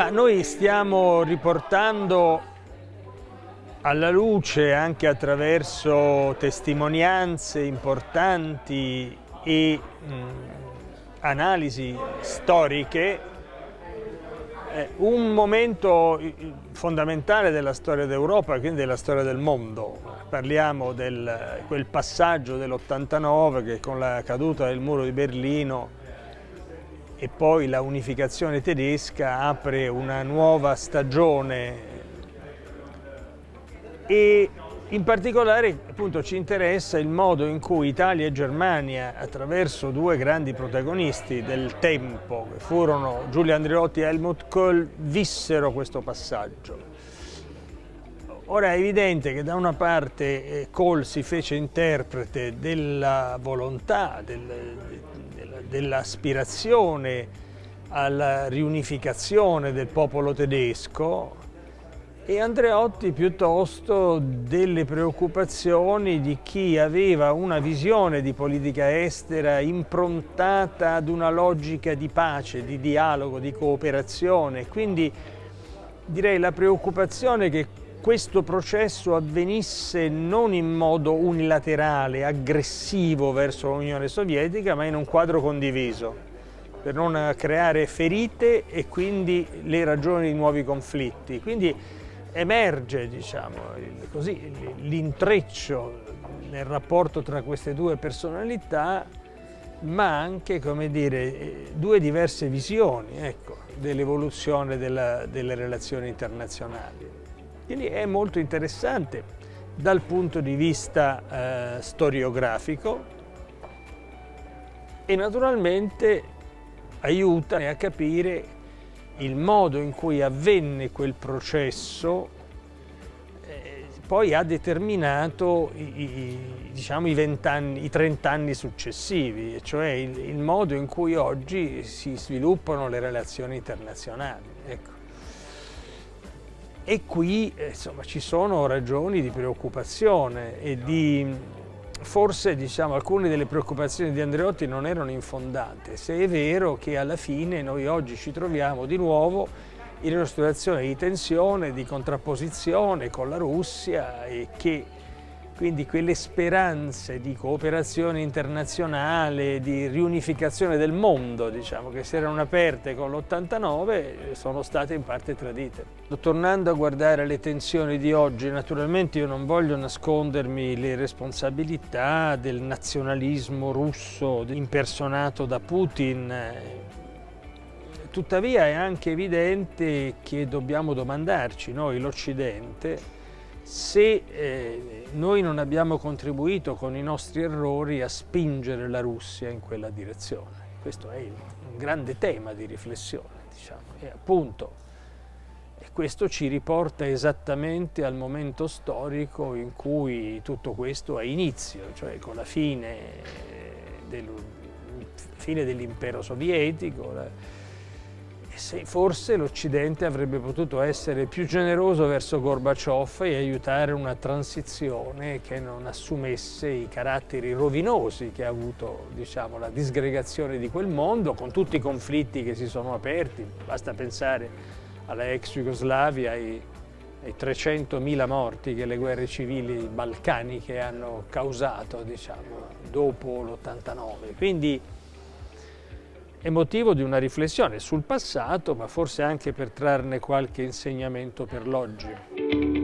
Ma noi stiamo riportando alla luce anche attraverso testimonianze importanti e mh, analisi storiche un momento fondamentale della storia d'Europa, quindi della storia del mondo. Parliamo di quel passaggio dell'89 che con la caduta del muro di Berlino e poi la unificazione tedesca apre una nuova stagione e in particolare appunto, ci interessa il modo in cui Italia e Germania, attraverso due grandi protagonisti del tempo, che furono Giulio Andreotti e Helmut Kohl, vissero questo passaggio. Ora è evidente che da una parte eh, Kohl si fece interprete della volontà, del, dell'aspirazione alla riunificazione del popolo tedesco, e Andreotti piuttosto delle preoccupazioni di chi aveva una visione di politica estera improntata ad una logica di pace, di dialogo, di cooperazione. Quindi direi la preoccupazione che questo processo avvenisse non in modo unilaterale, aggressivo verso l'Unione Sovietica, ma in un quadro condiviso, per non creare ferite e quindi le ragioni di nuovi conflitti. Quindi emerge diciamo, l'intreccio nel rapporto tra queste due personalità ma anche dire, due diverse visioni ecco, dell'evoluzione delle relazioni internazionali. Quindi è molto interessante dal punto di vista eh, storiografico e naturalmente aiuta a capire il modo in cui avvenne quel processo eh, poi ha determinato i, diciamo, i, anni, i 30 anni successivi, cioè il, il, modo in cui oggi si sviluppano le relazioni internazionali. Ecco. E qui insomma, ci sono ragioni di preoccupazione e di forse diciamo, alcune delle preoccupazioni di Andreotti non erano infondate, se è vero che alla fine noi oggi ci troviamo di nuovo in una situazione di tensione, di contrapposizione con la Russia e che quindi quelle speranze di cooperazione internazionale, di riunificazione del mondo, diciamo, che si erano aperte con l'89, sono state in parte tradite. Tornando a guardare le tensioni di oggi, naturalmente io non voglio nascondermi le responsabilità del nazionalismo russo impersonato da Putin, tuttavia è anche evidente che dobbiamo domandarci, noi l'Occidente, se eh, noi non abbiamo contribuito con i nostri errori a spingere la Russia in quella direzione. Questo è un grande tema di riflessione, diciamo. E appunto, e questo ci riporta esattamente al momento storico in cui tutto questo ha inizio, cioè con la fine, del, fine dell'impero sovietico, se forse l'Occidente avrebbe potuto essere più generoso verso Gorbaciov e aiutare una transizione che non assumesse i caratteri rovinosi che ha avuto diciamo, la disgregazione di quel mondo, con tutti i conflitti che si sono aperti, basta pensare alla ex Jugoslavia e ai 300.000 morti che le guerre civili balcaniche hanno causato diciamo, dopo l'89. Quindi è motivo di una riflessione sul passato, ma forse anche per trarne qualche insegnamento per l'oggi.